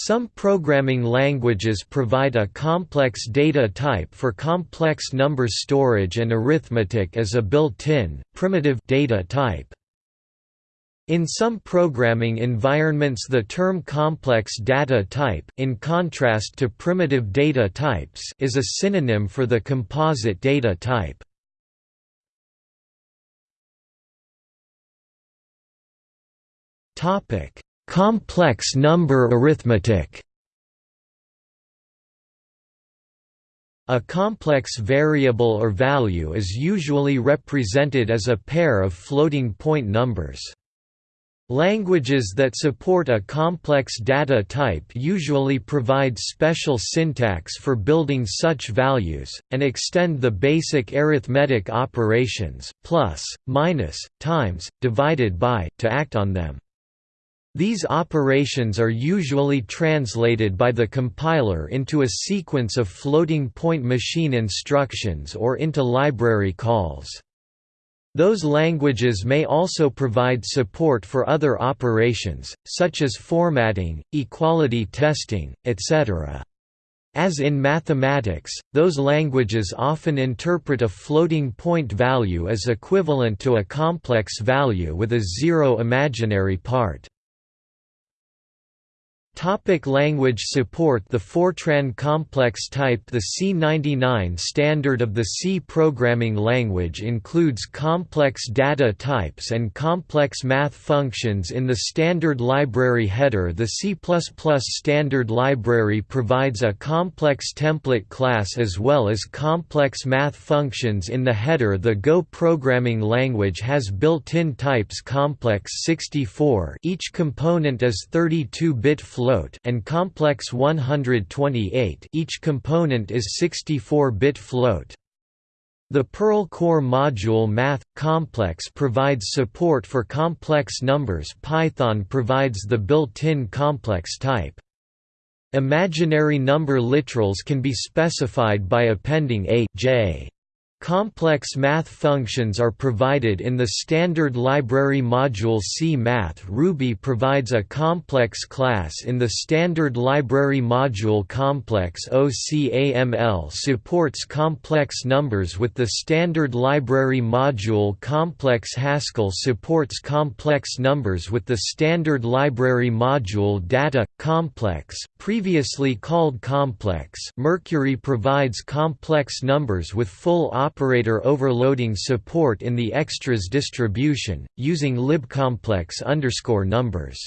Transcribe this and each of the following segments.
Some programming languages provide a complex data type for complex number storage and arithmetic as a built-in, primitive data type. In some programming environments the term complex data type in contrast to primitive data types is a synonym for the composite data type. Topic: Complex number arithmetic A complex variable or value is usually represented as a pair of floating-point numbers. Languages that support a complex data type usually provide special syntax for building such values, and extend the basic arithmetic operations plus, minus, times, divided by to act on them. These operations are usually translated by the compiler into a sequence of floating-point machine instructions or into library calls. Those languages may also provide support for other operations, such as formatting, equality testing, etc. As in mathematics, those languages often interpret a floating point value as equivalent to a complex value with a zero imaginary part. Topic language support The Fortran complex type The C99 standard of the C programming language includes complex data types and complex math functions in the standard library header. The C++ standard library provides a complex template class as well as complex math functions in the header. The Go programming language has built-in types complex 64 each component is 32-bit float float and complex 128 each component is 64-bit float. The Perl core module Math Complex provides support for complex numbers Python provides the built-in complex type. Imaginary number literals can be specified by appending a j Complex math functions are provided in the standard library module C. Math Ruby provides a complex class in the standard library module Complex OCAML supports complex numbers with the standard library module Complex. Haskell supports complex numbers with the standard library module Data Complex previously called Complex Mercury provides complex numbers with full operator overloading support in the extras distribution, using libcomplex numbers.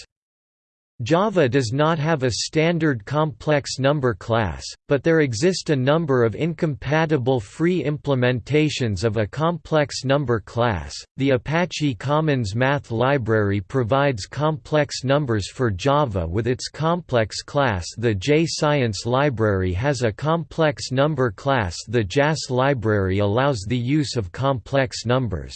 Java does not have a standard complex number class, but there exist a number of incompatible free implementations of a complex number class. The Apache Commons Math Library provides complex numbers for Java with its complex class. The JScience library has a complex number class. The JAS library allows the use of complex numbers.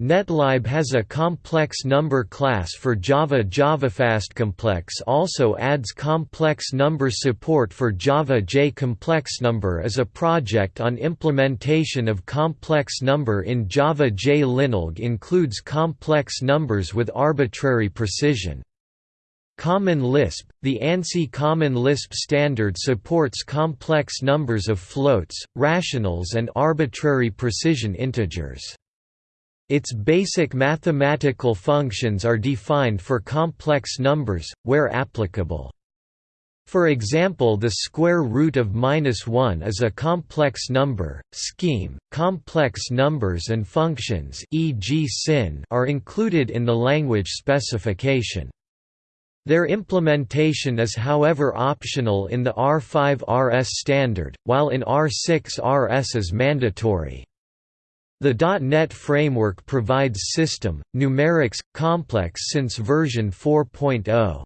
Netlib has a complex number class for Java JavaFast Complex also adds complex number support for Java J Complex Number is a project on implementation of complex number in Java J LinAlg includes complex numbers with arbitrary precision. Common Lisp – The ANSI Common Lisp standard supports complex numbers of floats, rationals and arbitrary precision integers. Its basic mathematical functions are defined for complex numbers, where applicable. For example the square root of minus 1 is a complex number. Scheme, complex numbers and functions e.g. sin are included in the language specification. Their implementation is however optional in the R5 RS standard, while in R6 RS is mandatory. The .NET framework provides system, numerics, complex since version 4.0.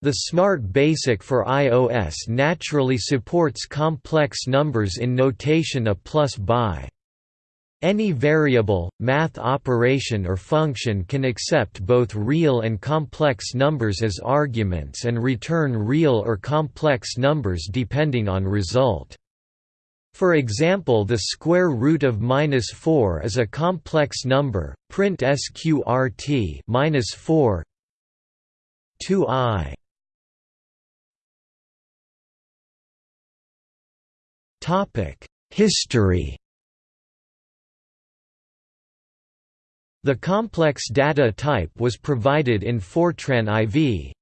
The Smart Basic for iOS naturally supports complex numbers in notation a plus by. Any variable, math operation or function can accept both real and complex numbers as arguments and return real or complex numbers depending on result. For example the square root of minus 4 is a complex number, print sqrt minus 4 2i History The complex data type was provided in Fortran IV.